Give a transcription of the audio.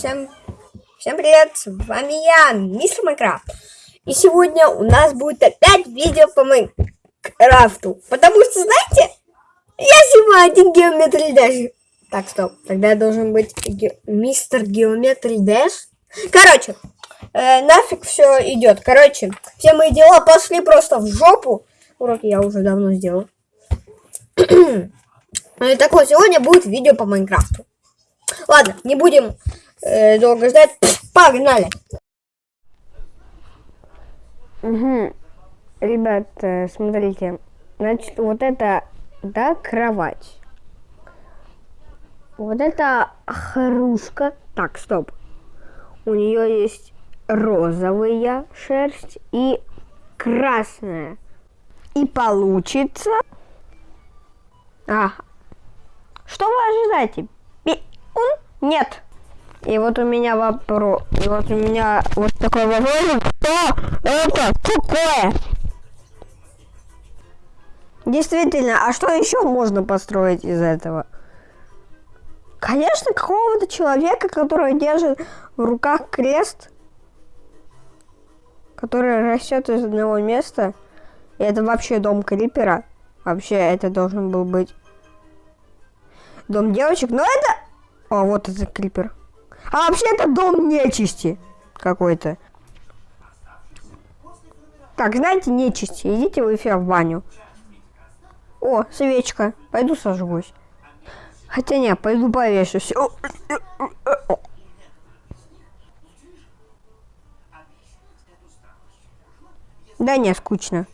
всем, всем привет, с вами я, мистер Майнкрафт. И сегодня у нас будет опять видео по Майнкрафту. Потому что, знаете, я снимаю один геометрий Dash. Так, стоп, тогда должен быть ге мистер Геометрий Dash. Короче, э, нафиг все идет. Короче, все мои дела пошли просто в жопу. Уроки я уже давно сделал. Ну так вот, сегодня будет видео по Майнкрафту. Ладно, не будем э, долго ждать. Погнали! Угу. Ребят, э, смотрите. Значит, вот это, да, кровать. Вот это хрушка. Так, стоп. У нее есть розовая шерсть и красная. И получится... А, что вы ожидаете? Нет. И вот у меня вопрос. И вот у меня вот такой вопрос. Что это такое? Действительно, а что еще можно построить из этого? Конечно, какого-то человека, который держит в руках крест, который растет из одного места. И это вообще дом Крипера. Вообще, это должен был быть дом девочек. Но это а, вот это крипер. А вообще это дом нечисти какой-то. Так, знаете, нечисти. Идите вы все в баню. О, свечка. Пойду сожгусь. Хотя не, пойду повешусь. Да не, скучно.